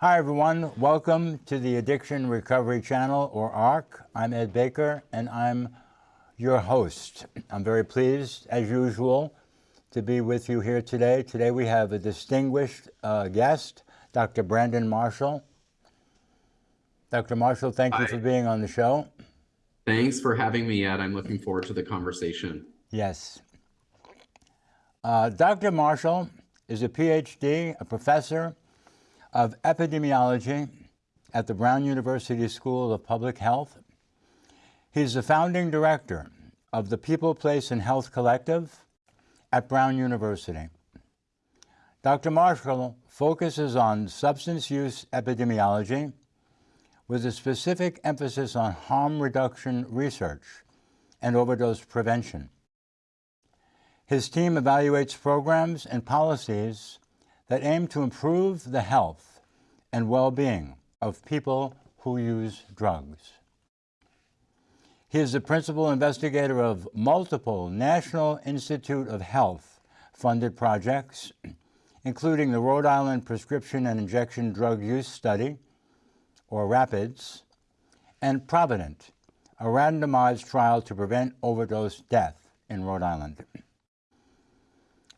Hi, everyone. Welcome to the Addiction Recovery Channel, or ARC. I'm Ed Baker, and I'm your host. I'm very pleased, as usual, to be with you here today. Today we have a distinguished uh, guest, Dr. Brandon Marshall. Dr. Marshall, thank Hi. you for being on the show. Thanks for having me, Ed. I'm looking forward to the conversation. Yes. Uh, Dr. Marshall is a PhD, a professor of epidemiology at the Brown University School of Public Health. He's the founding director of the People, Place, and Health Collective at Brown University. Dr. Marshall focuses on substance use epidemiology with a specific emphasis on harm reduction research and overdose prevention. His team evaluates programs and policies that aim to improve the health and well-being of people who use drugs. He is the principal investigator of multiple National Institute of Health funded projects, including the Rhode Island Prescription and Injection Drug Use Study, or RAPIDS, and Provident, a randomized trial to prevent overdose death in Rhode Island.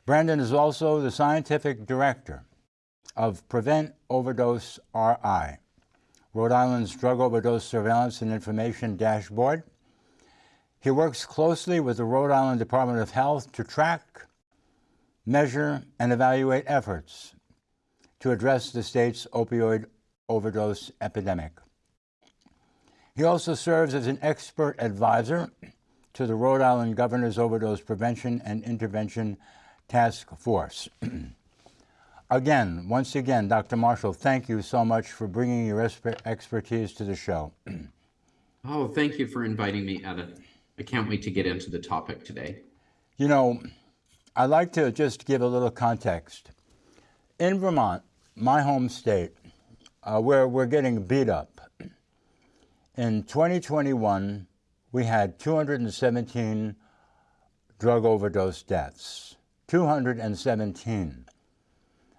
Brandon is also the scientific director of Prevent Overdose RI, Rhode Island's Drug Overdose Surveillance and Information Dashboard. He works closely with the Rhode Island Department of Health to track, measure, and evaluate efforts to address the state's opioid overdose epidemic. He also serves as an expert advisor to the Rhode Island Governor's Overdose Prevention and Intervention Task Force. again, once again, Dr. Marshall, thank you so much for bringing your expertise to the show. oh, thank you for inviting me, Edith. I can't wait to get into the topic today. You know, I'd like to just give a little context. In Vermont, my home state, uh, where we're getting beat up. In 2021, we had 217 drug overdose deaths. 217.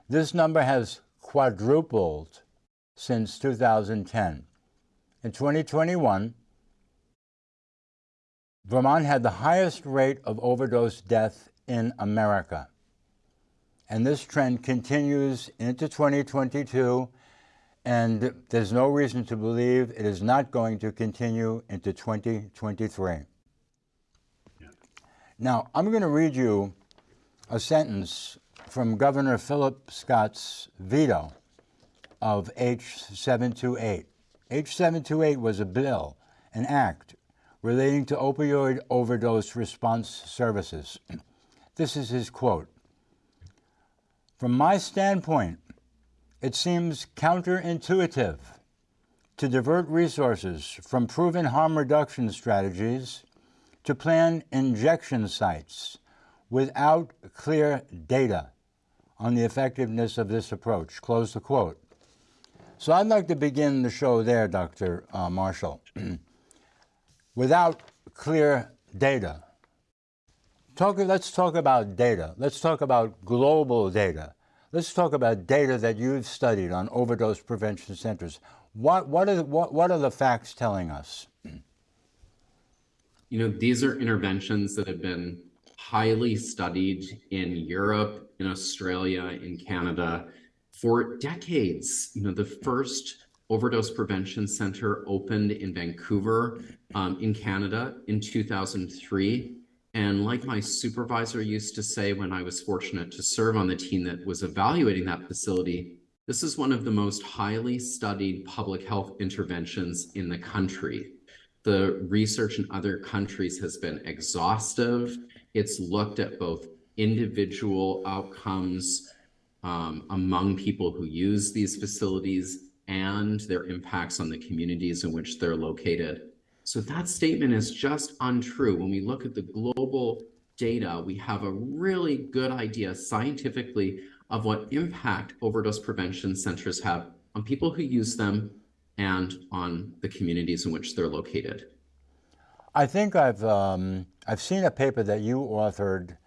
This number has quadrupled since 2010. In 2021, Vermont had the highest rate of overdose death in America. And this trend continues into 2022 and there's no reason to believe it is not going to continue into 2023. Yeah. Now, I'm going to read you a sentence from Governor Philip Scott's veto of H728. H728 was a bill, an act, relating to opioid overdose response services. this is his quote. From my standpoint, it seems counterintuitive to divert resources from proven harm reduction strategies to plan injection sites without clear data on the effectiveness of this approach. Close the quote. So I'd like to begin the show there, Dr. Uh, Marshall. without clear data. Talk, let's talk about data. Let's talk about global data. Let's talk about data that you've studied on overdose prevention centers. What, what, are, what, what are the facts telling us? You know, these are interventions that have been highly studied in Europe, in Australia, in Canada for decades. You know, the first overdose prevention center opened in Vancouver, um, in Canada in 2003. And like my supervisor used to say when I was fortunate to serve on the team that was evaluating that facility, this is one of the most highly studied public health interventions in the country. The research in other countries has been exhaustive. It's looked at both individual outcomes um, among people who use these facilities and their impacts on the communities in which they're located. So that statement is just untrue. When we look at the global data, we have a really good idea scientifically of what impact overdose prevention centers have on people who use them and on the communities in which they're located. I think I've um, I've seen a paper that you authored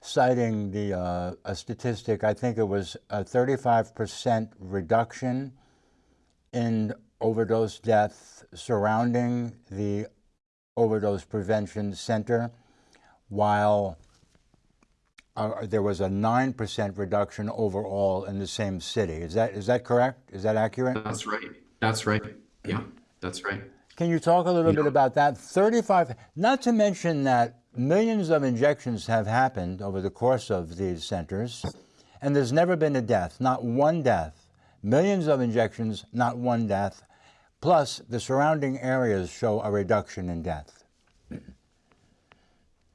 citing the uh, a statistic. I think it was a 35% reduction in overdose death surrounding the overdose prevention center, while uh, there was a 9% reduction overall in the same city. Is that, is that correct? Is that accurate? That's right. That's right. Yeah, that's right. Can you talk a little bit about that? 35, not to mention that millions of injections have happened over the course of these centers, and there's never been a death, not one death. Millions of injections, not one death. Plus, the surrounding areas show a reduction in death.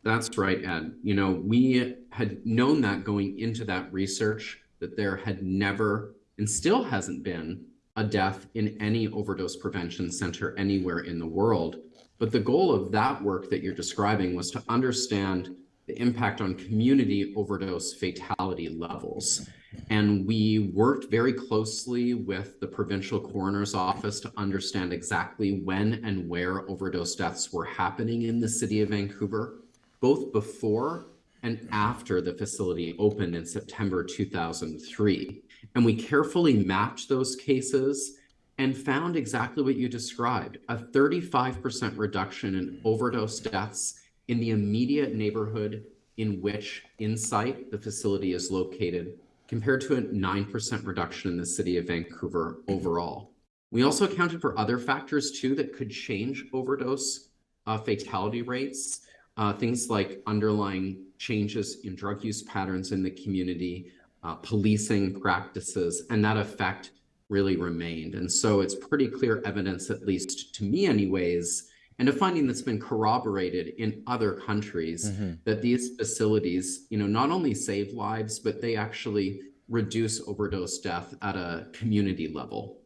That's right, Ed. You know, we had known that going into that research that there had never and still hasn't been a death in any overdose prevention center anywhere in the world. But the goal of that work that you're describing was to understand the impact on community overdose fatality levels. And we worked very closely with the provincial coroner's office to understand exactly when and where overdose deaths were happening in the city of Vancouver, both before and after the facility opened in September 2003. And we carefully mapped those cases and found exactly what you described, a 35% reduction in overdose deaths in the immediate neighborhood in which Insite, the facility is located, compared to a 9% reduction in the city of Vancouver overall. We also accounted for other factors too that could change overdose uh, fatality rates, uh, things like underlying changes in drug use patterns in the community, uh, policing practices, and that effect really remained. And so it's pretty clear evidence, at least to me anyways, and a finding that's been corroborated in other countries mm -hmm. that these facilities, you know, not only save lives, but they actually reduce overdose death at a community level.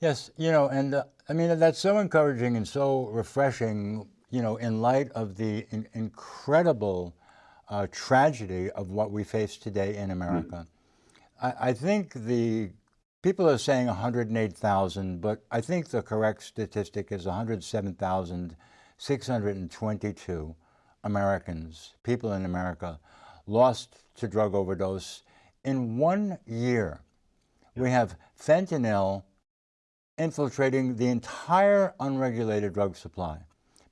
Yes, you know, and uh, I mean, that's so encouraging and so refreshing, you know, in light of the in incredible uh, tragedy of what we face today in America. Mm. I, I think the People are saying 108,000, but I think the correct statistic is 107,622 Americans, people in America, lost to drug overdose in one year. We have fentanyl infiltrating the entire unregulated drug supply.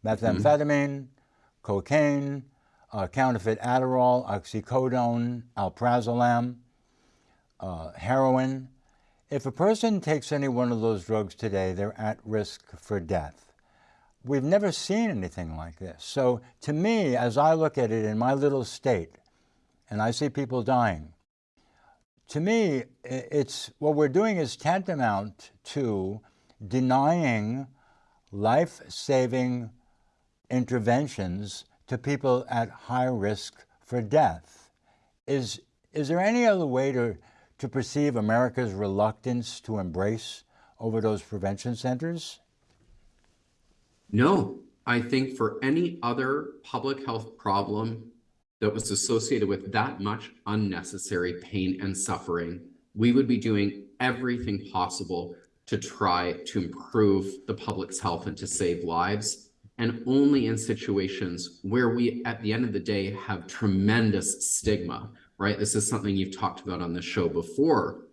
Methamphetamine, mm -hmm. cocaine, uh, counterfeit Adderall, oxycodone, alprazolam, uh, heroin, if a person takes any one of those drugs today, they're at risk for death. We've never seen anything like this. So to me, as I look at it in my little state, and I see people dying, to me, it's what we're doing is tantamount to denying life-saving interventions to people at high risk for death. Is, is there any other way to to perceive America's reluctance to embrace overdose prevention centers? No, I think for any other public health problem that was associated with that much unnecessary pain and suffering, we would be doing everything possible to try to improve the public's health and to save lives. And only in situations where we, at the end of the day, have tremendous stigma right? This is something you've talked about on the show before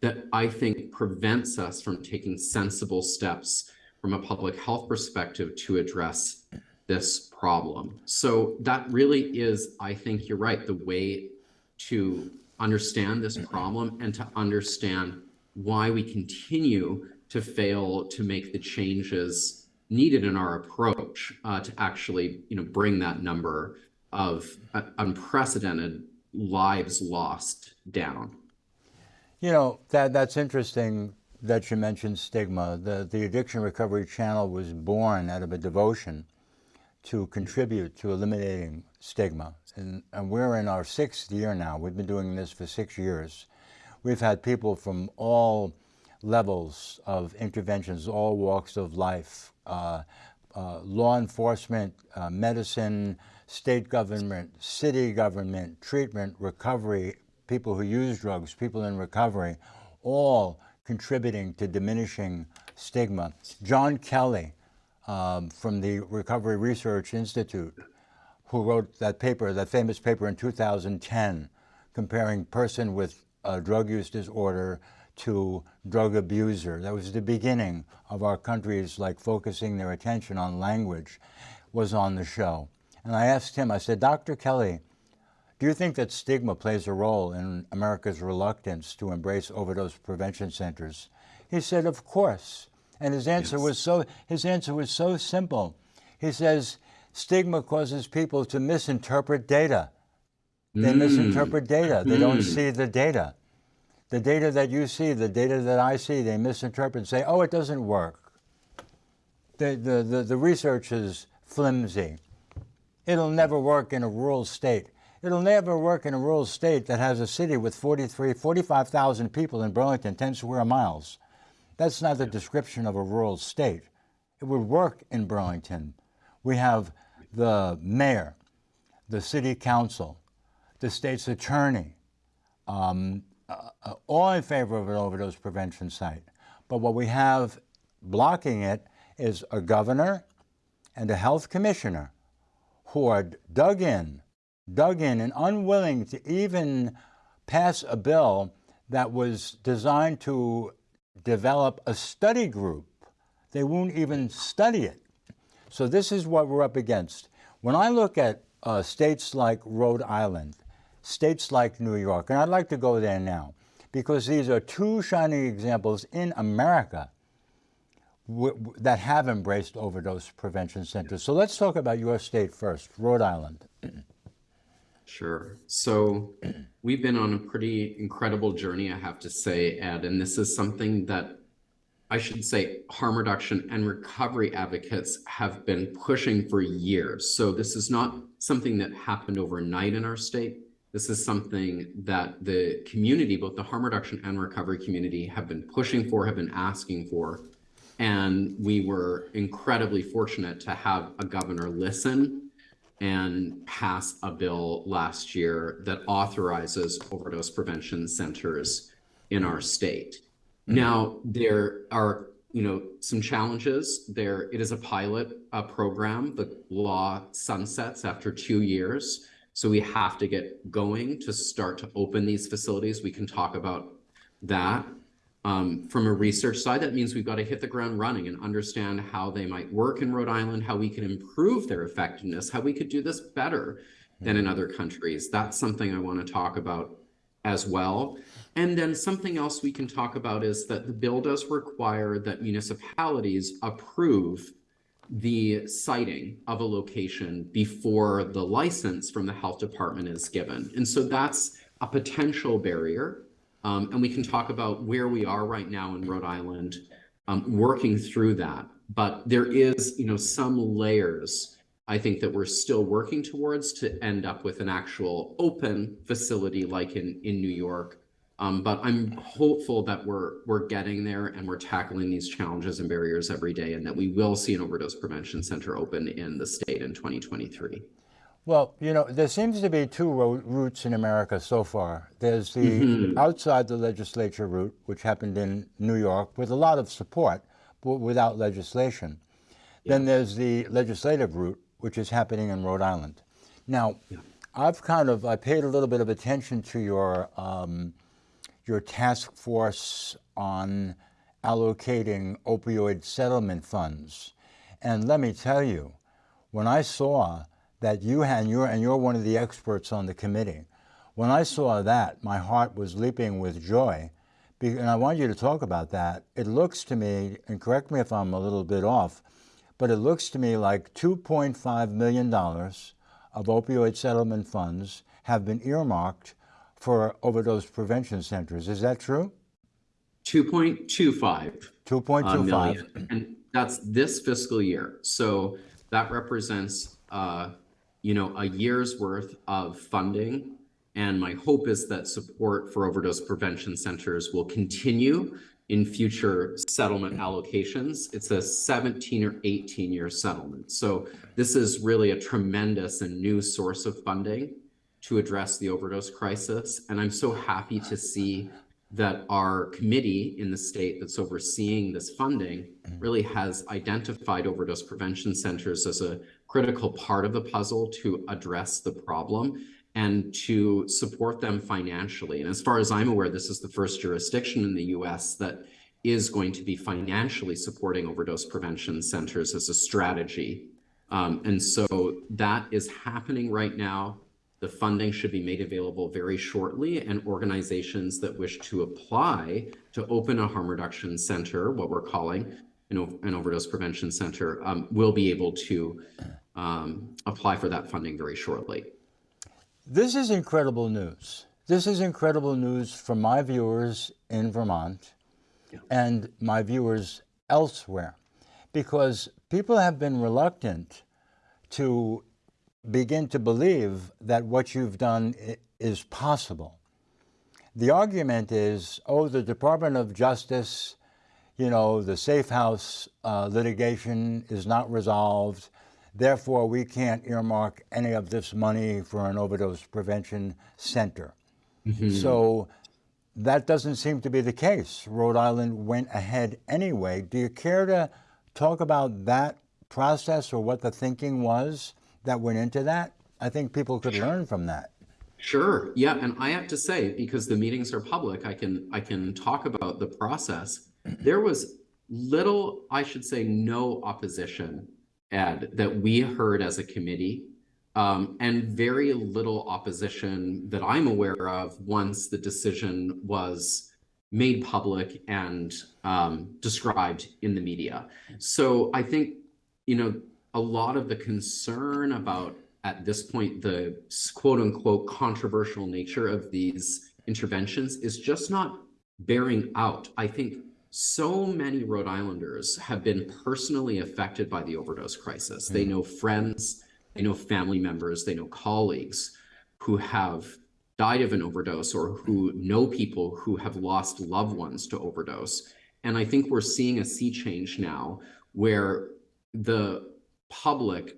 that I think prevents us from taking sensible steps from a public health perspective to address this problem. So that really is, I think you're right, the way to understand this problem and to understand why we continue to fail to make the changes needed in our approach uh, to actually you know, bring that number of uh, unprecedented lives lost down. You know, that that's interesting that you mentioned stigma. The, the Addiction Recovery Channel was born out of a devotion to contribute to eliminating stigma. And, and we're in our sixth year now. We've been doing this for six years. We've had people from all levels of interventions, all walks of life, law enforcement, uh, medicine, state government, city government, treatment, recovery, people who use drugs, people in recovery, all contributing to diminishing stigma. John Kelly um, from the Recovery Research Institute, who wrote that paper, that famous paper in 2010, comparing person with drug use disorder to drug abuser. That was the beginning of our countries like focusing their attention on language was on the show. And I asked him, I said, Dr. Kelly, do you think that stigma plays a role in America's reluctance to embrace overdose prevention centers? He said, of course. And his answer Yes. was so his answer was so simple. He says, stigma causes people to misinterpret data. They Mm. misinterpret data. They don't Mm. see the data. The data that you see, the data that I see, they misinterpret and say, oh, it doesn't work. The, the, the, the research is flimsy. It'll never work in a rural state. It'll never work in a rural state that has a city with 43, 45,000 people in Burlington, 10 square miles. That's not the description of a rural state. It would work in Burlington. We have the mayor, the city council, the state's attorney, um, uh, all in favor of an overdose prevention site. But what we have blocking it is a governor and a health commissioner who are dug in, dug in, and unwilling to even pass a bill that was designed to develop a study group. They won't even study it. So this is what we're up against. When I look at uh, states like Rhode Island, states like New York, and I'd like to go there now, because these are two shining examples in America that have embraced overdose prevention centers. So let's talk about your state first, Rhode Island. Sure. So we've been on a pretty incredible journey, I have to say, Ed, and this is something that I should say harm reduction and recovery advocates have been pushing for years. So this is not something that happened overnight in our state. This is something that the community, both the harm reduction and recovery community, have been pushing for, have been asking for. And we were incredibly fortunate to have a governor listen and pass a bill last year that authorizes overdose prevention centers in our state. Now, there are, you know, some challenges there. It is a pilot uh, program. The law sunsets after two years. So we have to get going to start to open these facilities. We can talk about that. Um, from a research side, that means we've got to hit the ground running and understand how they might work in Rhode Island, how we can improve their effectiveness, how we could do this better than in other countries. That's something I want to talk about as well. And then something else we can talk about is that the bill does require that municipalities approve the siting of a location before the license from the health department is given. And so that's a potential barrier. Um, and we can talk about where we are right now in Rhode Island, um, working through that. But there is, you know, some layers I think that we're still working towards to end up with an actual open facility like in, in New York. Um, but I'm hopeful that we're we're getting there and we're tackling these challenges and barriers every day, and that we will see an overdose prevention center open in the state in 2023. Well, you know, there seems to be two ro- routes in America so far. There's the outside the legislature route, which happened in New York with a lot of support, but without legislation. Then there's the legislative route, which is happening in Rhode Island. Now, I've kind of I paid a little bit of attention to your um, your task force on allocating opioid settlement funds, and let me tell you, when I saw that you had, and you're, and you're one of the experts on the committee, when I saw that, my heart was leaping with joy. And I want you to talk about that. It looks to me, and correct me if I'm a little bit off, but it looks to me like $2.5 million of opioid settlement funds have been earmarked for overdose prevention centers. Is that true? 2.25 uh, 2.25. and that's this fiscal year. So that represents, uh, you know, a year's worth of funding. And my hope is that support for overdose prevention centers will continue in future settlement allocations. It's a 17 or 18 year settlement. So this is really a tremendous and new source of funding to address the overdose crisis. And I'm so happy to see that our committee in the state that's overseeing this funding really has identified overdose prevention centers as a critical part of the puzzle to address the problem. and to support them financially. And as far as I'm aware, this is the first jurisdiction in the US that is going to be financially supporting overdose prevention centers as a strategy. Um, and so that is happening right now. The funding should be made available very shortly, and organizations that wish to apply to open a harm reduction center, what we're calling an, an overdose prevention center, um, will be able to um, apply for that funding very shortly. This is incredible news. This is incredible news for my viewers in Vermont and my viewers elsewhere because people have been reluctant to begin to believe that what you've done is possible. The argument is, oh, the Department of Justice, you know, the safe house uh, litigation is not resolved. Therefore, we can't earmark any of this money for an overdose prevention center. So that doesn't seem to be the case. Rhode Island went ahead anyway. Do you care to talk about that process or what the thinking was that went into that? I think people could learn from that. Sure. Yeah, and I have to say, because the meetings are public, I can I can talk about the process. There was little, I should say, no opposition, Ed, that we heard as a committee, um, and very little opposition that I'm aware of once the decision was made public and um, described in the media. So I think, you know, a lot of the concern about at this point the quote unquote controversial nature of these interventions is just not bearing out. I think so many Rhode Islanders have been personally affected by the overdose crisis. They mm. know friends, they know family members, they know colleagues who have died of an overdose or who know people who have lost loved ones to overdose. And I think we're seeing a sea change now where the public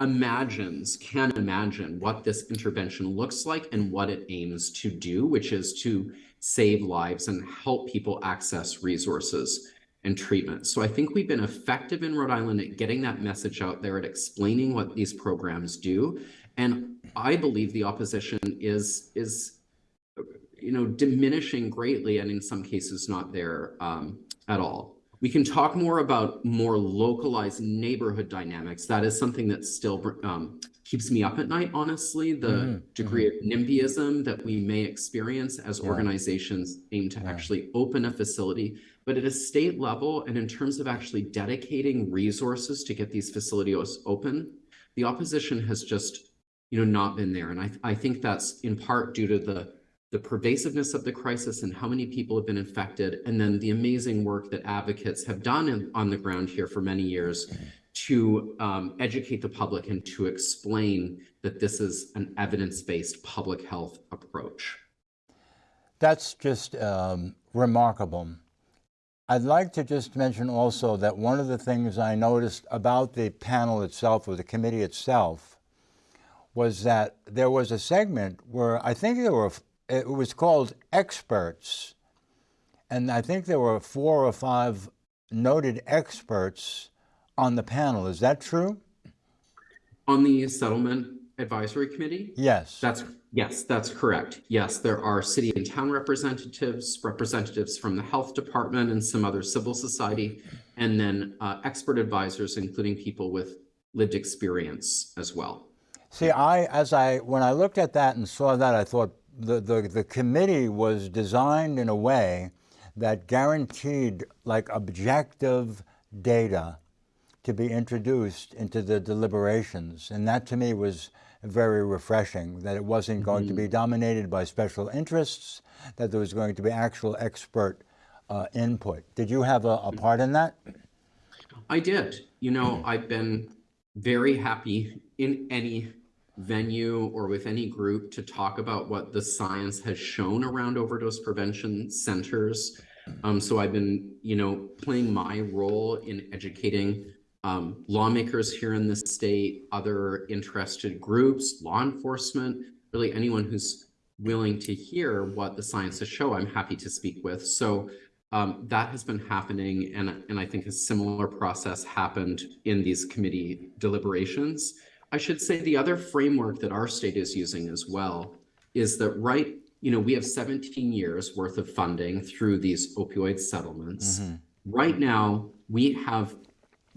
imagines, can imagine what this intervention looks like and what it aims to do, which is to save lives and help people access resources and treatment. So I think we've been effective in Rhode Island at getting that message out there, at explaining what these programs do. And I believe the opposition is is you know diminishing greatly and in some cases not there um, at all. We can talk more about more localized neighborhood dynamics. That is something that still um, keeps me up at night, honestly, the Mhm, degree of NIMBYism that we may experience as Yeah. organizations aim to Yeah. actually open a facility. But at a state level, and in terms of actually dedicating resources to get these facilities open, the opposition has just, you know, not been there. And I, I think that's in part due to the the pervasiveness of the crisis and how many people have been infected, and then the amazing work that advocates have done in, on the ground here for many years to um, educate the public and to explain that this is an evidence-based public health approach. That's just um, remarkable. I'd like to just mention also that one of the things I noticed about the panel itself or the committee itself was that there was a segment where I think there were, it was called experts. And I think there were four or five noted experts on the panel. Is that true? On the settlement advisory committee, Yes. That's, yes, that's correct. Yes, there are city and town representatives, representatives from the health department and some other civil society, and then uh, expert advisors, including people with lived experience as well. See, I, as I, when I looked at that and saw that, I thought the, the, the committee was designed in a way that guaranteed like objective data to be introduced into the deliberations. And that to me was very refreshing, that it wasn't going to be dominated by special interests, that there was going to be actual expert uh, input. Did you have a, a part in that? I did. You know, I've been very happy in any venue or with any group to talk about what the science has shown around overdose prevention centers. Um, so I've been, you know, playing my role in educating um, lawmakers here in the state, other interested groups, law enforcement, really anyone who's willing to hear what the science has show, I'm happy to speak with. So um, that has been happening, and, and I think a similar process happened in these committee deliberations. I should say the other framework that our state is using as well is that right, you know, we have 17 years worth of funding through these opioid settlements. Mm-hmm. Right now, we have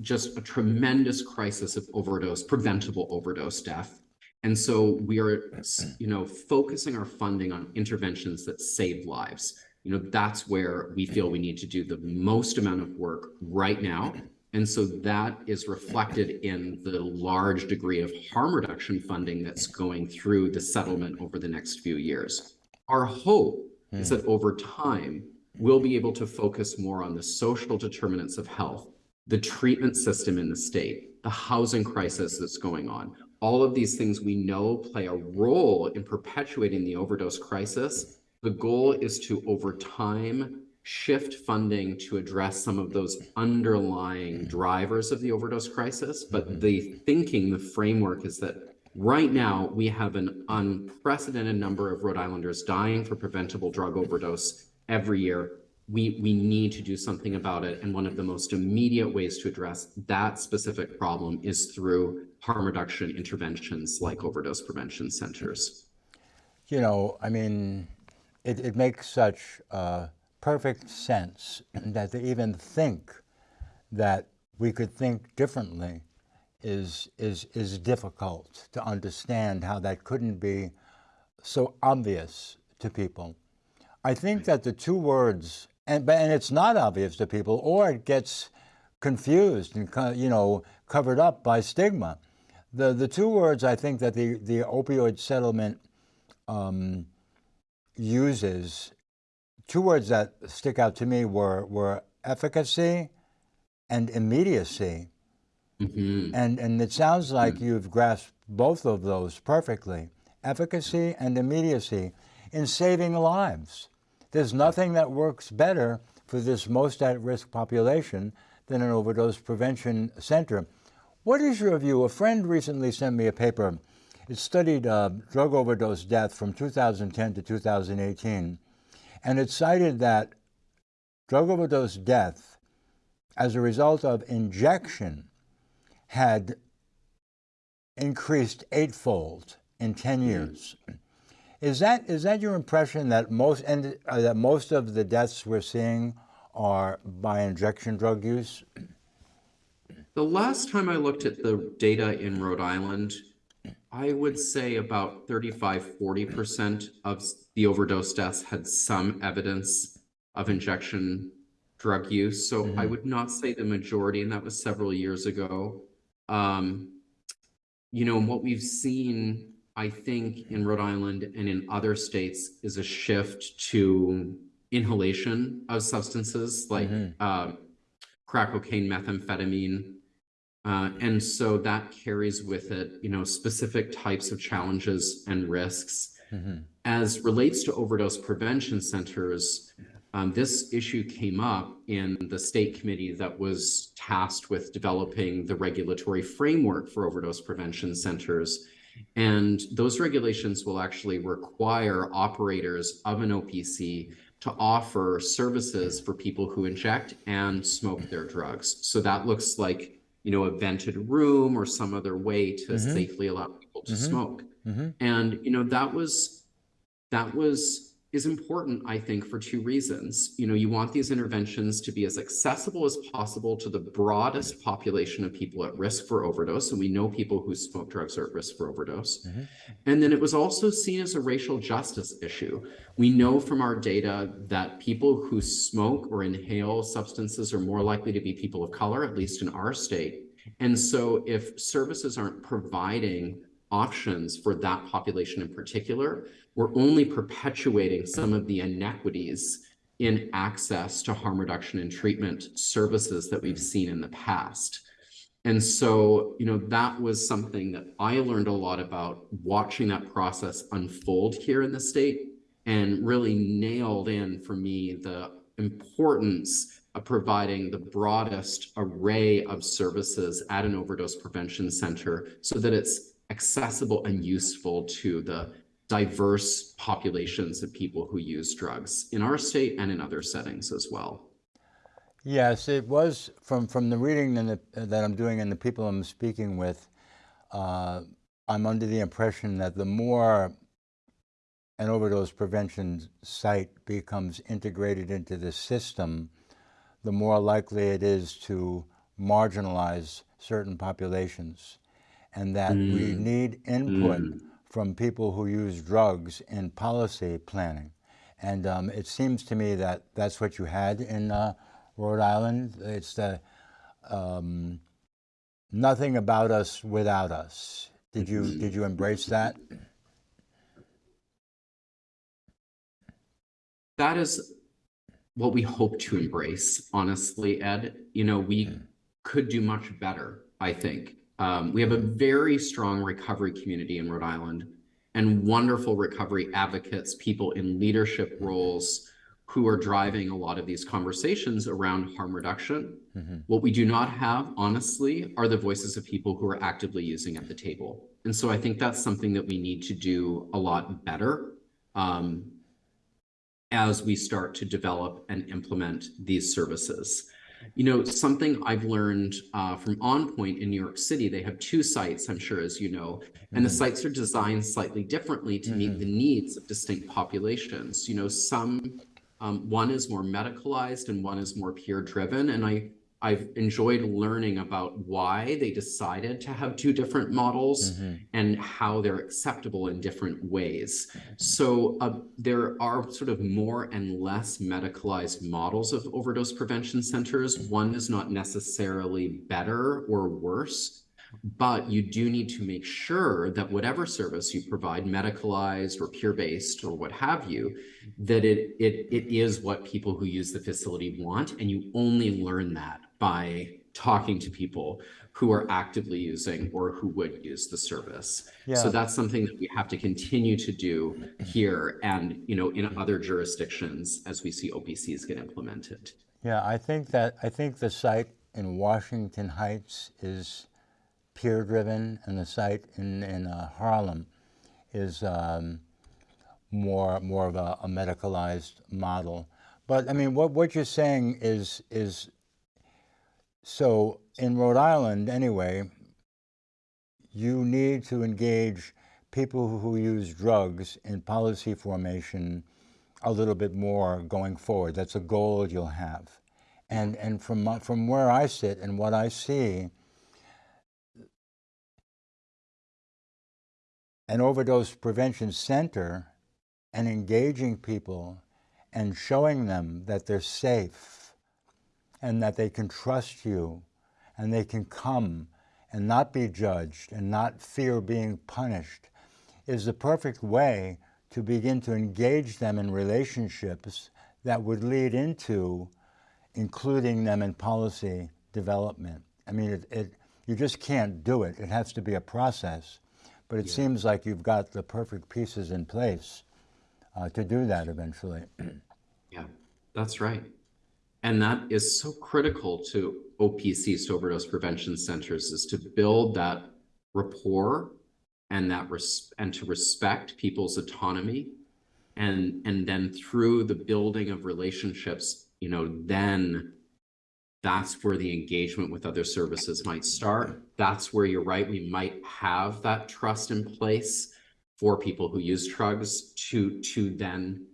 just a tremendous crisis of overdose, preventable overdose death. And so we are, you know, focusing our funding on interventions that save lives. You know, that's where we feel we need to do the most amount of work right now. And so that is reflected in the large degree of harm reduction funding that's going through the settlement over the next few years. Our hope is that over time, we'll be able to focus more on the social determinants of health, the treatment system in the state, the housing crisis that's going on. All of these things we know play a role in perpetuating the overdose crisis. The goal is to, over time, shift funding to address some of those underlying drivers of the overdose crisis. But the thinking, the framework is that right now we have an unprecedented number of Rhode Islanders dying for preventable drug overdose every year. We, we need to do something about it. And one of the most immediate ways to address that specific problem is through harm reduction interventions like overdose prevention centers. You know, I mean, it, it makes such uh, perfect sense that to even think that we could think differently is, is, is difficult to understand how that couldn't be so obvious to people. I think that the two words, and, but- and it's not obvious to people, or it gets confused and you know covered up by stigma. The the two words I think that the the opioid settlement um, uses, two words that stick out to me were were efficacy and immediacy. Mhm. And, and it sounds like you've grasped both of those perfectly efficacy and immediacy in saving lives. There's nothing that works better for this most at risk population than an overdose prevention center. What is your view? A friend recently sent me a paper. It studied uh, drug overdose death from 2010 to 2018, and it cited that drug overdose death as a result of injection had increased eightfold in 10 years. Is that is that your impression that most and uh, that most of the deaths we're seeing are by injection drug use? The last time I looked at the data in Rhode Island, I would say about 35, 40% of the overdose deaths had some evidence of injection drug use. So I would not say the majority, and that was several years ago. Um, you know, and what we've seen, I think, in Rhode Island and in other states is a shift to inhalation of substances like um, crack cocaine, methamphetamine. Uh, and so that carries with it, you know, specific types of challenges and risks. As relates to overdose prevention centers, um, this issue came up in the state committee that was tasked with developing the regulatory framework for overdose prevention centers. And those regulations will actually require operators of an OPC to offer services for people who inject and smoke their drugs. So that looks like, you know, a vented room or some other way to mm-hmm. safely allow people to mm-hmm. smoke. Mm-hmm. And, you know, that was, that was, is important, I think, for two reasons. You know, you want these interventions to be as accessible as possible to the broadest population of people at risk for overdose. And we know people who smoke drugs are at risk for overdose. Mm-hmm. And then it was also seen as a racial justice issue. We know from our data that people who smoke or inhale substances are more likely to be people of color, at least in our state. And so if services aren't providing options for that population in particular, we're only perpetuating some of the inequities in access to harm reduction and treatment services that we've seen in the past. And so, you know, that was something that I learned a lot about watching that process unfold here in the state and really nailed in for me the importance of providing the broadest array of services at an overdose prevention center so that it's accessible and useful to the diverse populations of people who use drugs in our state and in other settings as well. Yes, it was from from the reading the, that I'm doing and the people I'm speaking with. uh, I'm under the impression that the more an overdose prevention site becomes integrated into the system, the more likely it is to marginalize certain populations. And that we need input from people who use drugs in policy planning. And um, it seems to me that that's what you had in uh, Rhode Island. It's the um, nothing about us without us. Did you did you embrace that? That is what we hope to embrace, honestly, Ed. You know, we could do much better, I think. Um, we have a very strong recovery community in Rhode Island and wonderful recovery advocates, people in leadership roles who are driving a lot of these conversations around harm reduction. What we do not have, honestly, are the voices of people who are actively using at the table. And so I think that's something that we need to do a lot better. Um, as we start to develop and implement these services. You know, something I've learned uh, from OnPoint in New York City, they have two sites, I'm sure, as you know, and the sites are designed slightly differently to meet the needs of distinct populations. You know, some, um, one is more medicalized and one is more peer driven. And I, I've enjoyed learning about why they decided to have two different models mm-hmm. and how they're acceptable in different ways. Mm-hmm. So uh, there are sort of more and less medicalized models of overdose prevention centers. Mm-hmm. One is not necessarily better or worse, but you do need to make sure that whatever service you provide, medicalized or peer-based or what have you, that it, it, it is what people who use the facility want. And you only learn that by talking to people who are actively using or who would use the service. Yeah. So that's something that we have to continue to do here and, you know, in other jurisdictions as we see OPCs get implemented. Yeah, I think that I think the site in Washington Heights is peer driven, and the site in in uh, Harlem is um, more more of a, a medicalized model. But I mean, what what you're saying is is so in Rhode Island anyway. You need to engage people who use drugs in policy formation a little bit more going forward. That's a goal you'll have. And, and from, from where I sit and what I see, an overdose prevention center and engaging people and showing them that they're safe and that they can trust you and they can come and not be judged and not fear being punished is the perfect way to begin to engage them in relationships that would lead into including them in policy development. I mean, it, it, you just can't do it. It has to be a process. But it seems like you've got the perfect pieces in place uh, to do that eventually. Yeah, that's right. And that is so critical to OPC, overdose prevention centers, is to build that rapport and that res- and to respect people's autonomy. And and then through the building of relationships, you know, then that's where the engagement with other services might start. That's where you're right, we might have that trust in place for people who use drugs to to then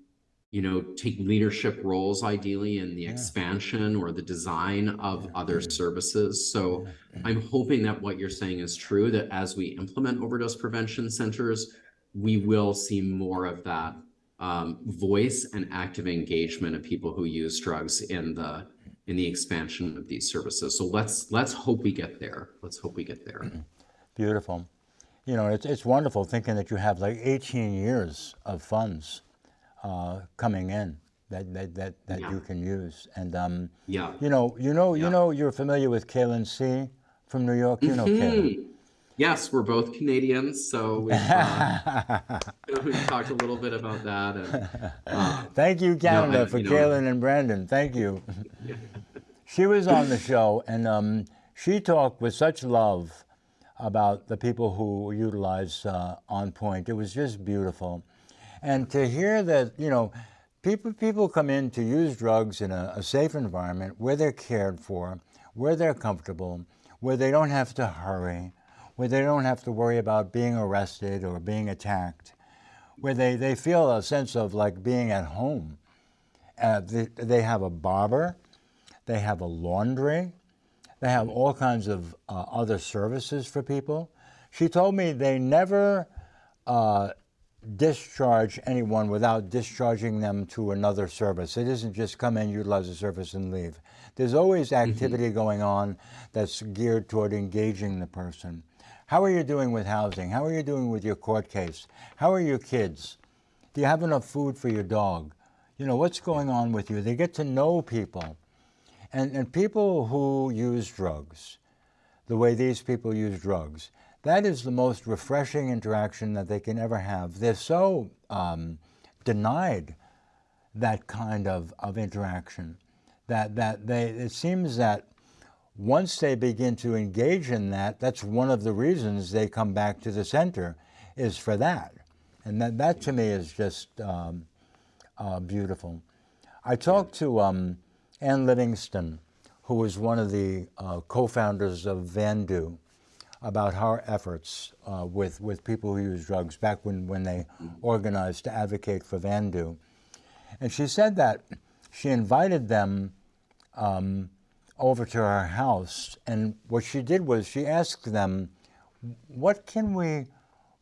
you know, take leadership roles ideally in the expansion or the design of other services. So I'm hoping that what you're saying is true, that as we implement overdose prevention centers, we will see more of that um, voice and active engagement of people who use drugs in the in the expansion of these services. So let's let's hope we get there. Let's hope we get there. Beautiful. You know, it's, it's wonderful thinking that you have like 18 years of funds uh, coming in that, that, that, that Yeah. you can use. And, um, Yeah. you know, you know, you know, you're familiar with Kailin See from New York. You know Kailin. Hmm. Yes, we're both Canadians, so we've, uh, we've talked a little bit about that. And, uh, Thank you, Canada, I- for you know- Kailin and Brandon. Thank you. she was on the show, and um, she talked with such love about the people who utilize uh, OnPoint. It was just beautiful, and to hear that, you know, people people come in to use drugs in a, a safe environment where they're cared for, where they're comfortable, where they don't have to hurry, where they don't have to worry about being arrested or being attacked, where they, they feel a sense of like being at home. Uh, they, they have a barber, they have a laundry, they have all kinds of uh, other services for people. She told me they never uh, discharge anyone without discharging them to another service. It isn't just come in, utilize the service, and leave. There's always activity mm -hmm. going on that's geared toward engaging the person. How are you doing with housing? How are you doing with your court case? How are your kids? Do you have enough food for your dog? You know, what's going on with you? They get to know people. And, and people who use drugs, the way these people use drugs, that is the most refreshing interaction that they can ever have. They're so um, denied that kind of, of interaction that, that they, it seems that once they begin to engage in that, that's one of the reasons they come back to the center is for that. And that, that to me is just um, uh, beautiful. I talked to um, Ann Livingston, who was one of the uh, co-founders of Vandu, about her efforts uh, with, with people who use drugs back when, when they organized to advocate for Vandu. And she said that she invited them um, over to her house, and what she did was she asked them, "What can we,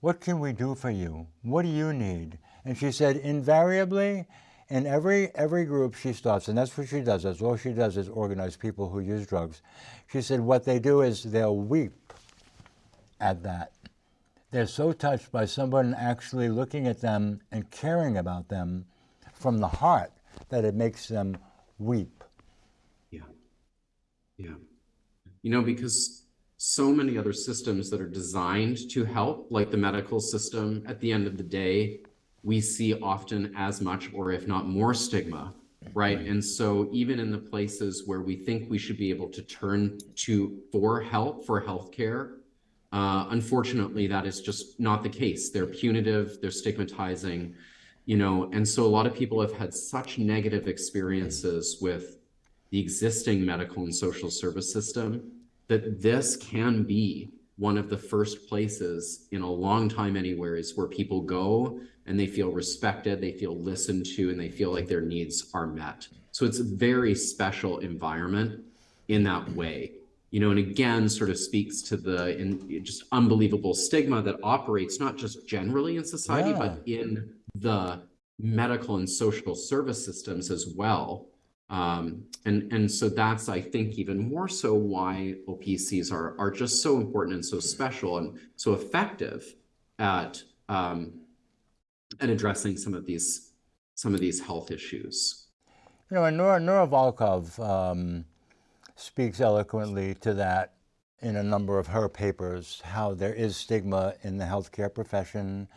what can we do for you? What do you need?" And she said, invariably, in every every group she stops, and that's what she does. That's all she does is organize people who use drugs. She said what they do is they'll weep at that. They're so touched by someone actually looking at them and caring about them from the heart that it makes them weep. Yeah. Yeah. You know, because so many other systems that are designed to help, like the medical system, at the end of the day, we see often as much or if not more stigma, right? right? And so even in the places where we think we should be able to turn to for help, for healthcare, uh, unfortunately, that is just not the case. They're punitive, they're stigmatizing, you know, and so a lot of people have had such negative experiences with the existing medical and social service system, that this can be one of the first places in a long time anywhere is where people go and they feel respected, they feel listened to, and they feel like their needs are met. So it's a very special environment in that way. You know, and again, sort of speaks to the in, just unbelievable stigma that operates not just generally in society, yeah. but in the medical and social service systems as well um, and, and so that's, I think, even more so why OPCs are, are just so important and so special and so effective at, um, at addressing some of these, some of these health issues. You know, and Nora, Nora Volkow um, speaks eloquently to that in a number of her papers, how there is stigma in the healthcare profession,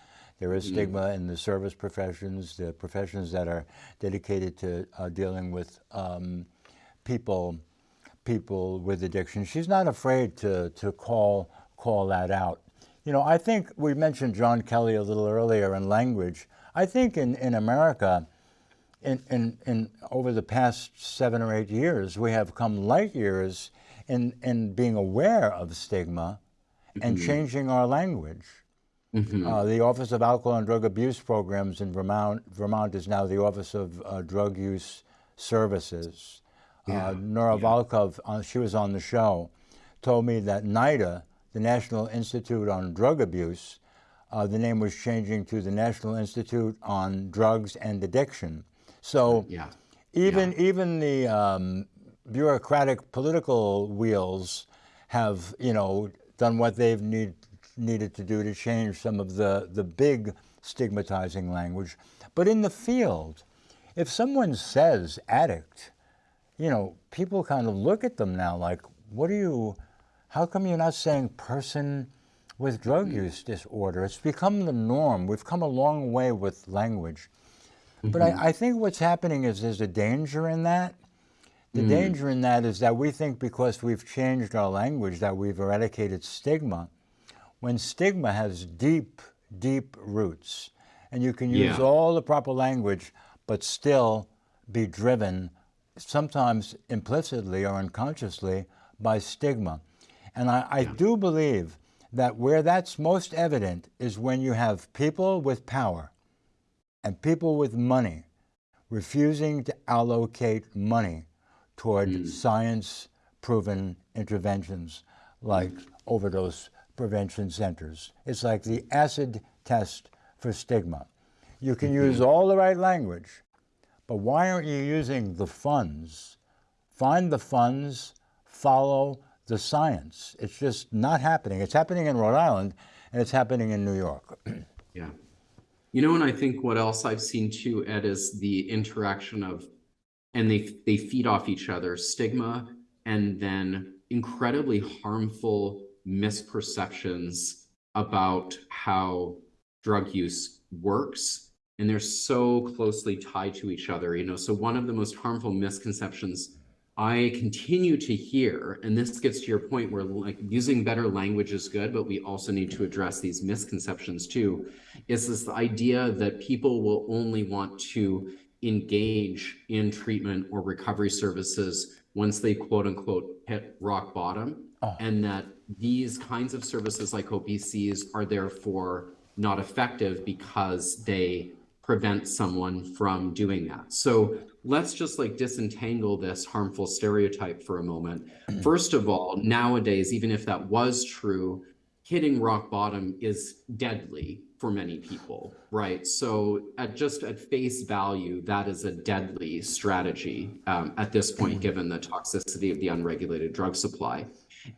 there is mm-hmm. stigma in the service professions, the professions that are dedicated to uh, dealing with um, people people with addiction. She's not afraid to, to call, call that out. You know, I think we mentioned John Kelly a little earlier in language. I think in, in America, in, in, in over the past seven or eight years, we have come light years in, in being aware of stigma and mm -hmm. changing our language. Mm -hmm. uh, the Office of Alcohol and Drug Abuse Programs in Vermont, Vermont is now the Office of uh, Drug Use Services. Uh, yeah. Uh, Nora yeah. Volkow, uh, she was on the show, told me that NIDA, the National Institute on Drug Abuse, uh, the name was changing to the National Institute on Drugs and Addiction. So yeah. even yeah. even the um, bureaucratic political wheels have, you know, done what they've need needed to do to change some of the, the big stigmatizing language. But in the field, if someone says addict, you know, people kind of look at them now like, what are you, how come you're not saying person with drug mm-hmm. use disorder? It's become the norm. We've come a long way with language. Mm -hmm. But I, mm-hmm. I, think what's happening is there's a danger in that. The mm. danger in that is that we think because we've changed our language that we've eradicated stigma when stigma has deep, deep roots, and you can use yeah. all the proper language, but still be driven, sometimes implicitly or unconsciously, by stigma. And I, I yeah. do believe that where that's most evident is when you have people with power and people with money refusing to allocate money toward hmm. science proven interventions like overdose prevention centers. It's like the acid test for stigma. You can mm-hmm. use all the right language, but why aren't you using the funds? Find the funds, follow the science. It's just not happening. It's happening in Rhode Island and it's happening in New York. Yeah. You know, and I think what else I've seen too, Ed, is the interaction of, and they they feed off each other, stigma and then incredibly harmful misperceptions about how drug use works. And they're so closely tied to each other, you know. So one of the most harmful misconceptions I continue to hear, and this gets to your point where like using better language is good, but we also need to address these misconceptions too, is this idea that people will only want to engage in treatment or recovery services once they quote unquote hit rock bottom. Oh. And that these kinds of services like OPCs are therefore not effective because they prevent someone from doing that. So let's just like disentangle this harmful stereotype for a moment. First of all, nowadays, even if that was true, hitting rock bottom is deadly for many people, right? So at just at face value, that is a deadly strategy um, at this point, given the toxicity of the unregulated drug supply.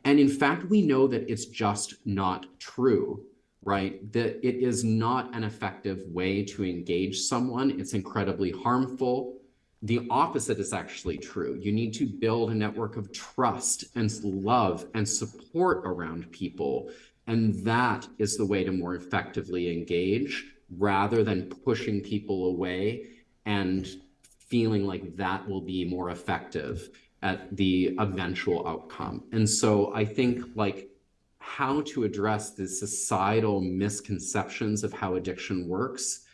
And in fact, we know that it's just not true right? That it is not an effective way to engage someone. It's incredibly harmful. The opposite is actually true. You need to build a network of trust and love and support around people. And that is the way to more effectively engage rather than pushing people away and feeling like that will be more effective at the eventual outcome. And so I think like how to address the societal misconceptions of how addiction works.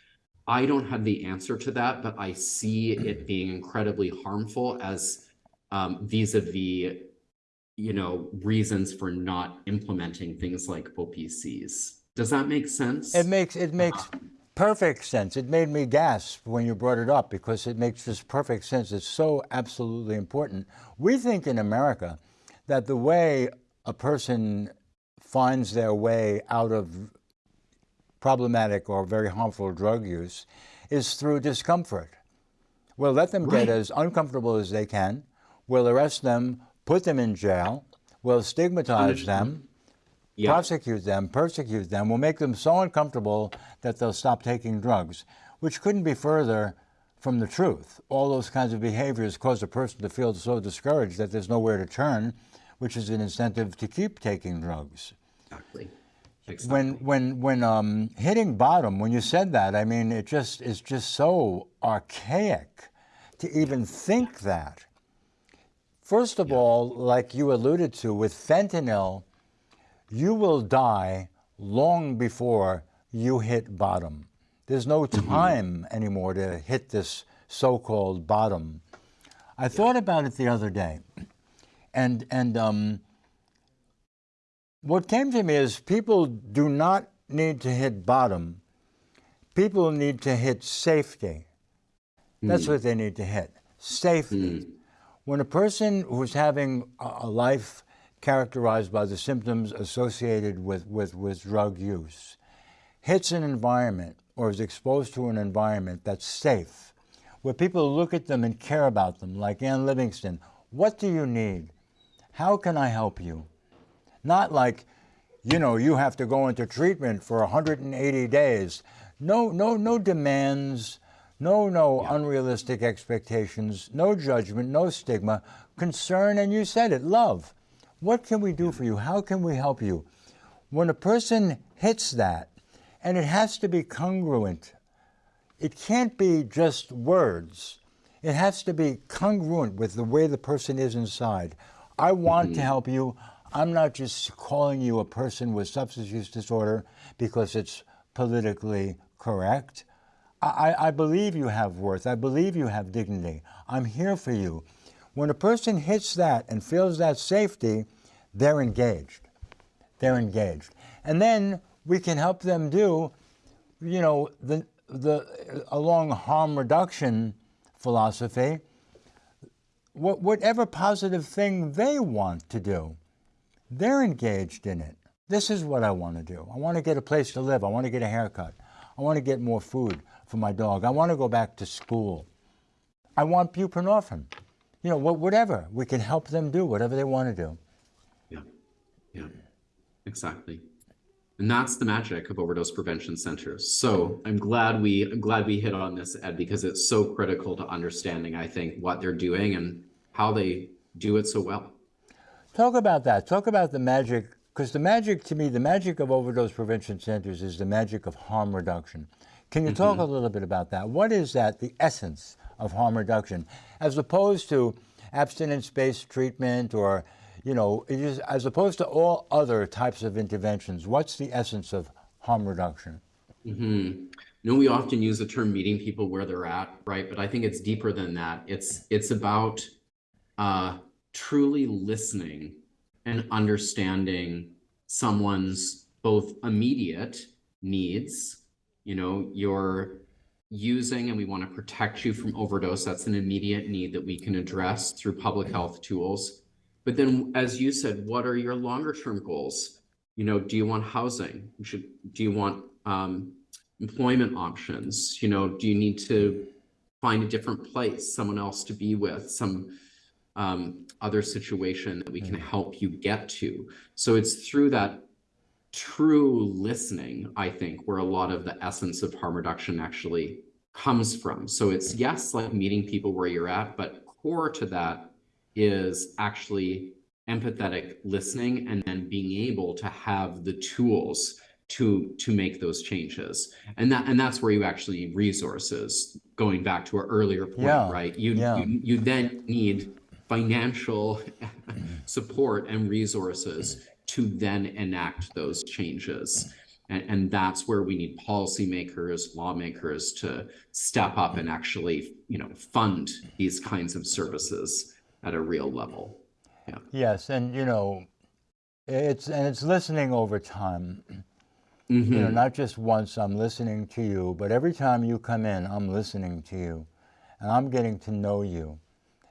I don't have the answer to that, but I see it being incredibly harmful as um, vis-a-vis, you know, reasons for not implementing things like OPCs. Does that make sense? It makes it makes perfect sense. It made me gasp when you brought it up because it makes just perfect sense. It's so absolutely important. We think in America that the way a person finds their way out of problematic or very harmful drug use is through discomfort. We'll let them Right. get as uncomfortable as they can. We'll arrest them, put them in jail. We'll stigmatize them, Yeah. prosecute them, persecute them. We'll make them so uncomfortable that they'll stop taking drugs, which couldn't be further from the truth. All those kinds of behaviors cause a person to feel so discouraged that there's nowhere to turn, which is an incentive to keep taking drugs. Exactly. Exactly. When when when um, hitting bottom, when you said that, I mean, it just is just so archaic to even think that. First of all, like you alluded to with fentanyl, you will die long before you hit bottom. There's no time anymore to hit this so-called bottom. I thought about it the other day, and and um, what came to me is people do not need to hit bottom. People need to hit safety. That's hmm. what they need to hit safety. Hmm. When a person who's having a a life characterized by the symptoms associated with, with, with drug use hits an environment or is exposed to an environment that's safe, where people look at them and care about them, like Ann Livingston, what do you need? How can I help you? Not like, you know, you have to go into treatment for 180 days. No, no, no demands, no, no unrealistic expectations, no judgment, no stigma, concern, and you said it, love. What can we do for you? How can we help you? When a person hits that, and it has to be congruent, it can't be just words. It has to be congruent with the way the person is inside. I want to mm-hmm. help you. I'm not just calling you a person with substance use disorder because it's politically correct. I, I- believe you have worth. I believe you have dignity. I'm here for you. When a person hits that and feels that safety, they're engaged. They're engaged. And then we can help them do, you know, the, the, along harm reduction philosophy, wh- whatever positive thing they want to do, they're engaged in it. This is what I want to do. I want to get a place to live. I want to get a haircut. I want to get more food for my dog. I want to go back to school. I want buprenorphine. You know, whatever. We can help them do whatever they want to do. Yeah, yeah, exactly. And that's the magic of overdose prevention centers. So I'm glad we I'm glad we hit on this, Ed, because it's so critical to understanding, I think, what they're doing and how they do it so well. Talk about that. Talk about the magic, because the magic to me, the magic of overdose prevention centers is the magic of harm reduction. Can you talk a little bit about that? What is that, the essence of harm reduction, as opposed to abstinence-based treatment or, you know, is, as opposed to all other types of interventions? What's the essence of harm reduction? Mm-hmm. You know, we often use the term meeting people where they're at, right? But I think it's deeper than that. It's it's about uh, truly listening and understanding someone's both immediate needs. You know, you're using and we want to protect you from overdose. That's an immediate need that we can address through public health tools. But then, as you said, what are your longer term goals? You know, do you want housing? Should, do you want um, employment options? You know, do you need to find a different place, someone else to be with, some um, other situation that we can mm. help you get to? So it's through that true listening, I think, where a lot of the essence of harm reduction actually comes from. So it's mm. yes, like meeting people where you're at, but core to that is actually empathetic listening and then being able to have the tools to to make those changes and that and that's where you actually need resources going back to our earlier point Yeah, right you, yeah. you you then need financial support and resources to then enact those changes. And, and that's where we need policymakers lawmakers to step up and actually you know fund these kinds of services at a real level. Yes, and you know, it's and it's listening over time. Mhm. You know, not just once I'm listening to you, but every time you come in, I'm listening to you, and I'm getting to know you,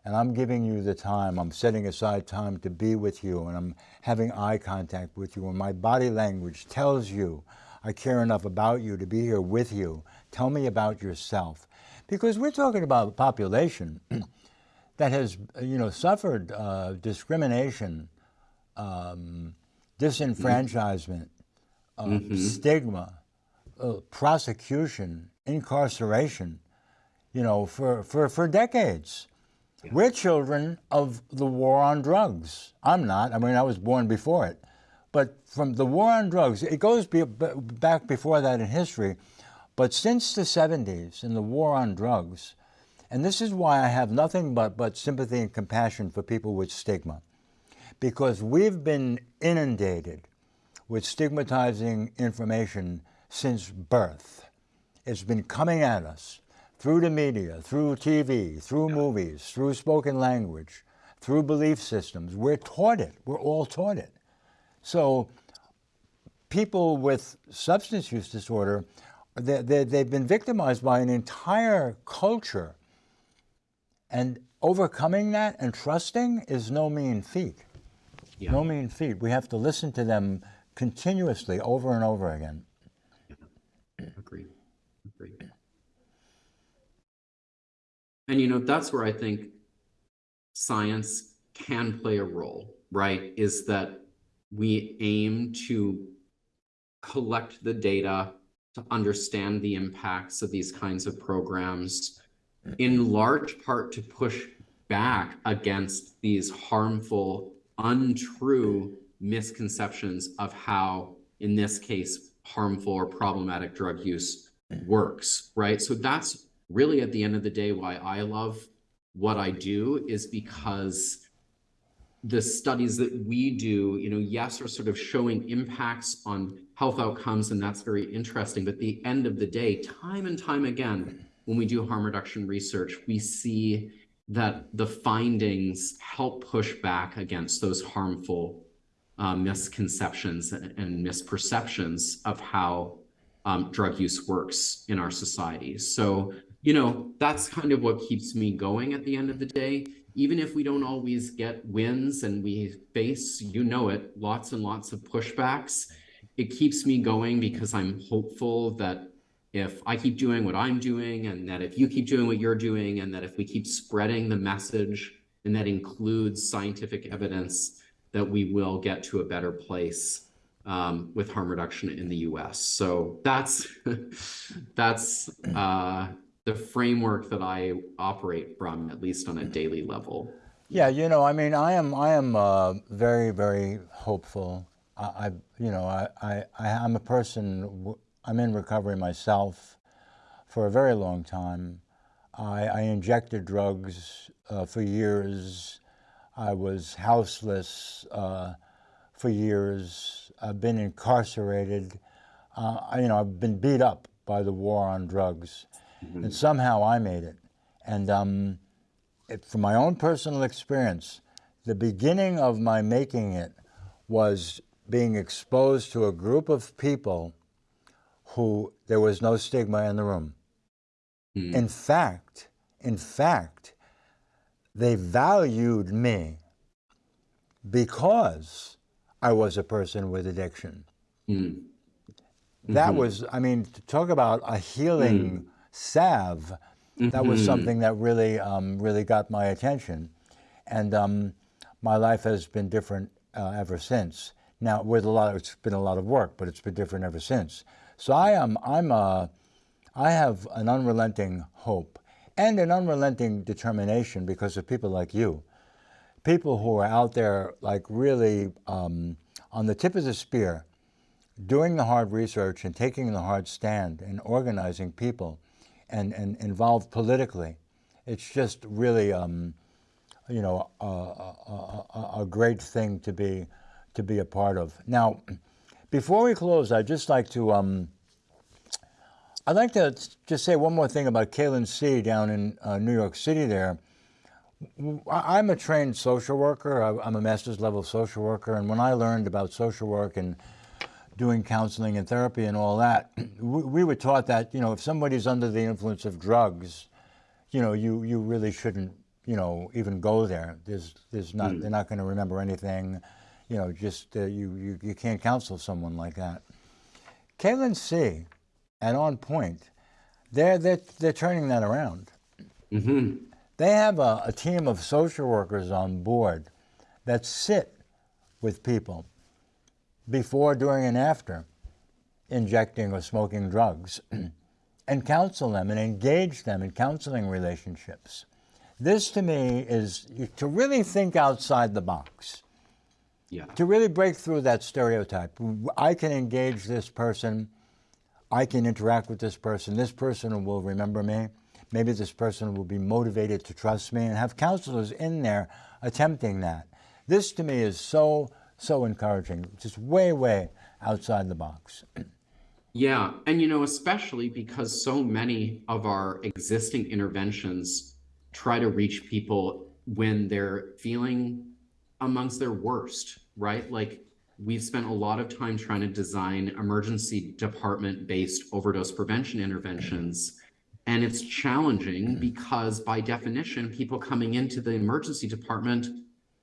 and I'm giving you the time. I'm setting aside time to be with you, and I'm having eye contact with you, and my body language tells you I care enough about you to be here with you. Tell me about yourself, because we're talking about a population that has, you know, suffered uh, discrimination, um, disenfranchisement, uh, stigma, uh, prosecution, incarceration, you know, for, for, for decades. We're children of the war on drugs. I'm not. I mean, I was born before it. But from the war on drugs, it goes be, back before that in history. But since the 70s and the war on drugs, and this is why I have nothing but, but sympathy and compassion for people with stigma, because we've been inundated with stigmatizing information since birth. It's been coming at us through the media, through TV, through movies, through spoken language, through belief systems. We're taught it. We're all taught it. So people with substance use disorder, they, they, they've been victimized by an entire culture. And overcoming that and trusting is no mean feat. Yeah. No mean feat. We have to listen to them continuously over and over again. Agreed. Agreed. And you know, that's where I think science can play a role, right? Is that we aim to collect the data to understand the impacts of these kinds of programs, in large part to push back against these harmful, untrue misconceptions of how, in this case, harmful or problematic drug use works, right? So that's really at the end of the day why I love what I do is because the studies that we do, you know, yes, are sort of showing impacts on health outcomes, and that's very interesting. But at the end of the day, time and time again, when we do harm reduction research, we see that the findings help push back against those harmful uh, misconceptions and, and misperceptions of how um, drug use works in our society. So, you know, that's kind of what keeps me going at the end of the day. Even if we don't always get wins and we face, you know it, lots and lots of pushbacks, it keeps me going because I'm hopeful that if I keep doing what I'm doing, and that if you keep doing what you're doing, and that if we keep spreading the message, and that includes scientific evidence, that we will get to a better place um, with harm reduction in the U.S. So that's that's uh, the framework that I operate from, at least on a daily level. Yeah, you know, I mean, I am I am uh, very very hopeful. I, I you know I, I I'm a person I'm in recovery myself for a very long time. I, I injected drugs uh, for years. I was houseless uh, for years. I've been incarcerated. Uh, you know, I've been beat up by the war on drugs, mm -hmm. and somehow I made it. And um, it, from my own personal experience, the beginning of my making it was being exposed to a group of people who there was no stigma in the room. Mm. In fact, in fact, they valued me because I was a person with addiction. Mm. That mm -hmm. was, I mean, to talk about a healing mm. Salve, -hmm. that was mm-hmm. something that really, um, really got my attention. And um, my life has been different uh, ever since. Now, with a lot, of, it's been a lot of work, but it's been different ever since. So I am, I'm a, I have an unrelenting hope and an unrelenting determination because of people like you, people who are out there like really um, on the tip of the spear, doing the hard research and taking the hard stand and organizing people and, and involved politically. It's just really, um, you know, a, a, a, a great thing to be, to be a part of. Now, before we close, I'd just like to, um, I'd like to just say one more thing about Kailin See down in uh, New York City there. I'm a trained social worker. I'm a master's level social worker. And when I learned about social work and doing counseling and therapy and all that, we were taught that, you know, if somebody's under the influence of drugs, you know, you, you really shouldn't, you know, even go there. There's, there's not, mm. they're not going to remember anything you know, just uh, you, you, you can't counsel someone like that. Kailin See and OnPoint, they're, they're, they're turning that around. Mm -hmm. They have a, a team of social workers on board that sit with people before, during, and after injecting or smoking drugs and counsel them and engage them in counseling relationships. This to me is to really think outside the box. Yeah. To really break through that stereotype, I can engage this person, I can interact with this person, this person will remember me, maybe this person will be motivated to trust me and have counselors in there attempting that. This to me is so, so encouraging, just way, way outside the box. Yeah, and you know, especially because so many of our existing interventions try to reach people when they're feeling amongst their worst, right? Like we've spent a lot of time trying to design emergency department based overdose prevention interventions. And it's challenging because by definition, people coming into the emergency department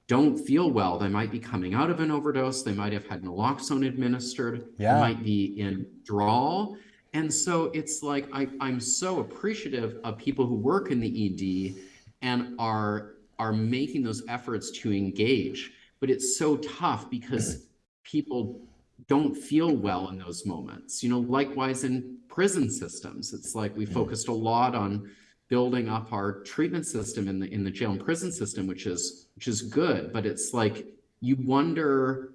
don't feel well. They might be coming out of an overdose. They might have had naloxone administered. Yeah. They might be in withdrawal. And so it's like I, I'm so appreciative of people who work in the ED and are are making those efforts to engage. But it's so tough because people don't feel well in those moments. You know, likewise in prison systems, it's like we mm. focused a lot on building up our treatment system in the in the jail and prison system, which is which is good. But it's like you wonder,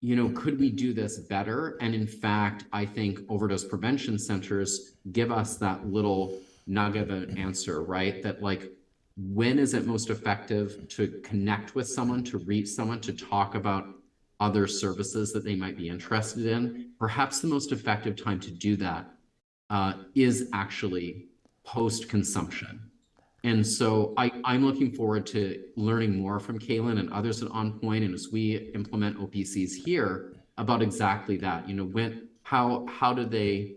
you know, could we do this better? And in fact, I think overdose prevention centers give us that little nugget of an answer, right? That like when is it most effective to connect with someone, to reach someone, to talk about other services that they might be interested in? Perhaps the most effective time to do that uh, is actually post-consumption. And so I, I'm looking forward to learning more from Kailin and others at OnPoint and as we implement OPCs here about exactly that, you know, when, how, how do they,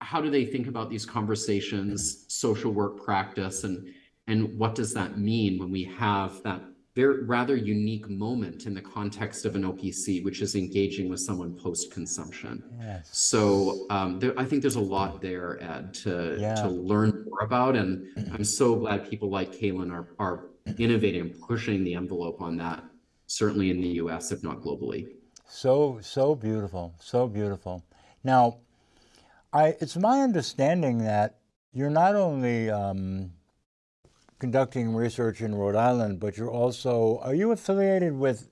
how do they think about these conversations, social work practice, and, and what does that mean when we have that very rather unique moment in the context of an OPC, which is engaging with someone post-consumption. Yes. So um, there, I think there's a lot there, Ed, to Yeah. to learn more about, and I'm so glad people like Kailin are are innovating and pushing the envelope on that. Certainly in the U.S., if not globally. So so beautiful, so beautiful. Now, I it's my understanding that you're not only um, conducting research in Rhode Island, but you're also are you affiliated with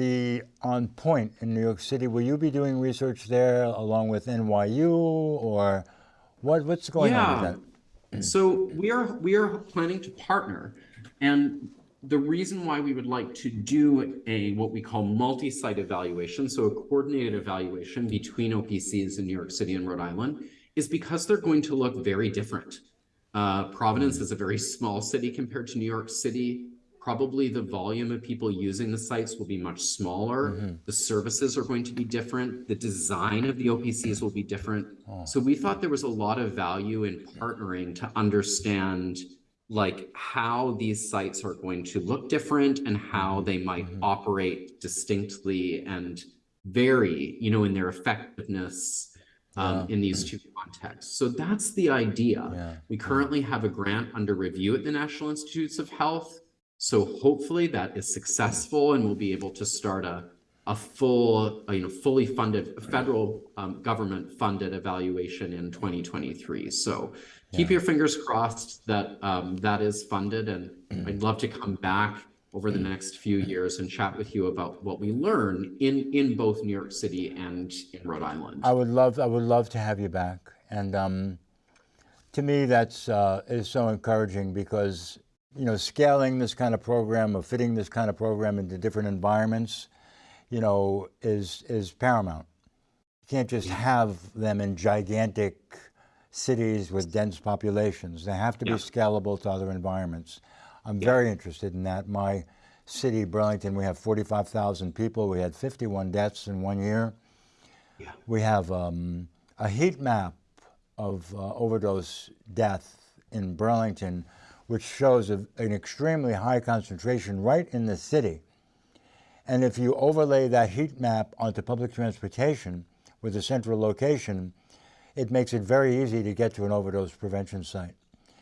the OnPoint in New York City? Will you be doing research there along with NYU, or what what's going on with that? So we are we are planning to partner, and the reason why we would like to do a what we call multi-site evaluation, so a coordinated evaluation between OPCs in New York City and Rhode Island, is because they're going to look very different. Uh, Providence is a very small city compared to New York City. Probably the volume of people using the sites will be much smaller. Mm-hmm. The services are going to be different. The design of the OPCs will be different. Oh. So we thought there was a lot of value in partnering to understand like how these sites are going to look different and how mm-hmm. they might mm-hmm. operate distinctly and vary, you know, in their effectiveness um, in these two contexts. So that's the idea. Yeah. We currently have a grant under review at the National Institutes of Health. So hopefully that is successful and we'll be able to start a, a full, uh, you know, fully funded, federal um, government funded evaluation in 2023. So keep your fingers crossed that um, that is funded and I'd love to come back over the next few years and chat with you about what we learn in, in both New York City and in Rhode Island. I would love I would love to have you back, and um, to me that's uh, is so encouraging because you know scaling this kind of program or fitting this kind of program into different environments, you know, is is paramount. You can't just have them in gigantic cities with dense populations. They have to Yeah. be scalable to other environments. I'm very interested in that. My city, Burlington, we have 45,000 people. We had 51 deaths in one year. Yeah. We have um, a heat map of uh, overdose death in Burlington, which shows a, an extremely high concentration right in the city. And if you overlay that heat map onto public transportation with a central location, it makes it very easy to get to an overdose prevention site.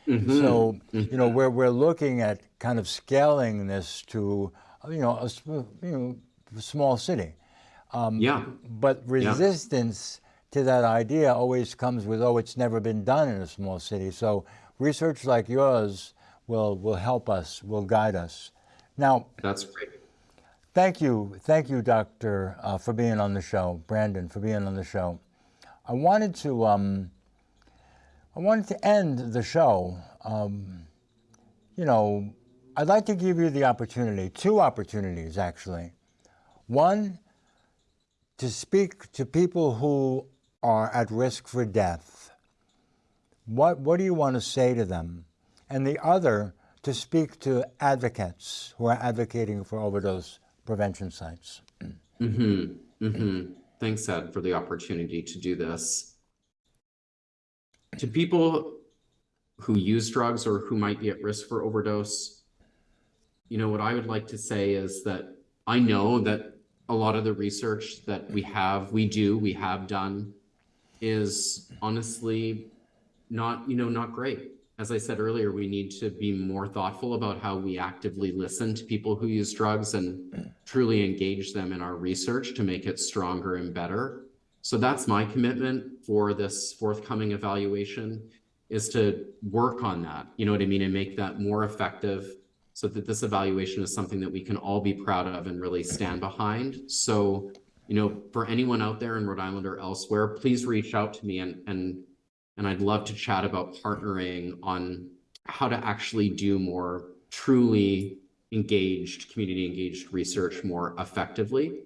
So, you know, we're, we're looking at kind of scaling this to, you know, a you know, small city. Yeah. But resistance to that idea always comes with, oh, it's never been done in a small city. So research like yours will, will help us, will guide us. Now, That's great. thank you, thank you, Doctor, uh, for being on the show, Brandon, for being on the show. I wanted to, um, I wanted to end the show. Um, you know, I'd like to give you the opportunity, two opportunities actually. One, to speak to people who are at risk for death. What, what do you want to say to them? And the other, to speak to advocates who are advocating for overdose prevention sites. Mm-hmm. Mm-hmm. Thanks, Ed, for the opportunity to do this. To people who use drugs or who might be at risk for overdose, you know, what I would like to say is that I know that a lot of the research that we have, we do, we have done, is honestly not, you know, not great. As I said earlier, we need to be more thoughtful about how we actively listen to people who use drugs and truly engage them in our research to make it stronger and better. So that's my commitment for this forthcoming evaluation is to work on that, you know what I mean, and make that more effective so that this evaluation is something that we can all be proud of and really stand behind. So, you know, for anyone out there in Rhode Island or elsewhere, please reach out to me and and and I'd love to chat about partnering on how to actually do more truly engaged, community engaged research more effectively.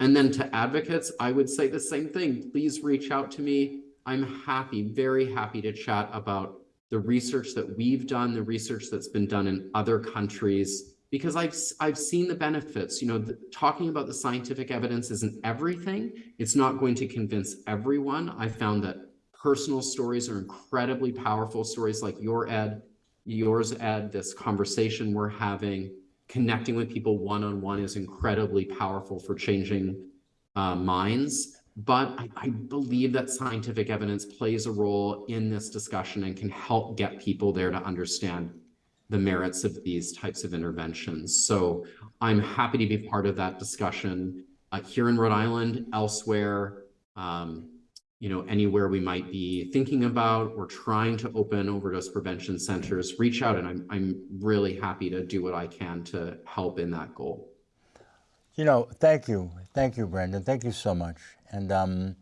And then to advocates, I would say the same thing. Please reach out to me. I'm happy, very happy to chat about the research that we've done, the research that's been done in other countries, because I've, I've seen the benefits, you know, the, talking about the scientific evidence isn't everything. It's not going to convince everyone. I found that personal stories are incredibly powerful, stories like your Ed, yours Ed, this conversation we're having, connecting with people one-on-one is incredibly powerful for changing uh, minds. But I, I believe that scientific evidence plays a role in this discussion and can help get people there to understand the merits of these types of interventions. So I'm happy to be part of that discussion uh, here in Rhode Island, elsewhere, um, you know, anywhere we might be thinking about or trying to open overdose prevention centers, reach out and I'm, I'm really happy to do what I can to help in that goal. You know, thank you, thank you, Brandon. Thank you so much. And um,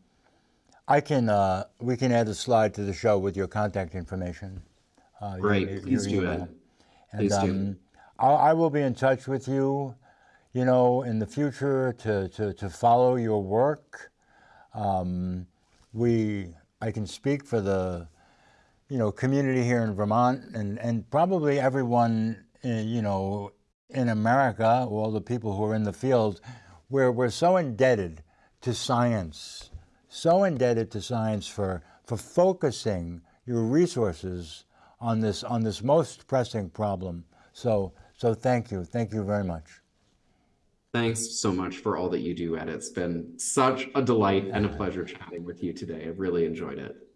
I can, uh, we can add a slide to the show with your contact information. Uh, Great, your please do, email. Ed. And Please do. um, I, I will be in touch with you, you know, in the future to, to, to follow your work. Um, we, I can speak for the, you know, community here in Vermont and, and probably everyone, in, you know, in America, all the people who are in the field, where we're so indebted to science, so indebted to science for, for focusing your resources on this, on this most pressing problem. So, so thank you. Thank you very much. Thanks so much for all that you do, Ed. It's been such a delight and a pleasure chatting with you today. I've really enjoyed it.